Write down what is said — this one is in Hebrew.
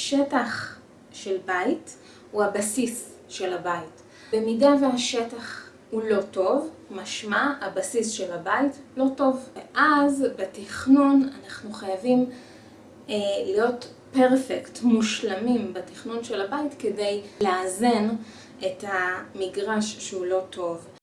שטח של בית הוא הבסיס של הבית. במידה והשטח הוא לא טוב, משמע הבסיס של הבית לא טוב. ואז בתכנון אנחנו חייבים אה, להיות פרפקט, מושלמים בתכנון של הבית כדי לאזן את המגרש שהוא לא טוב.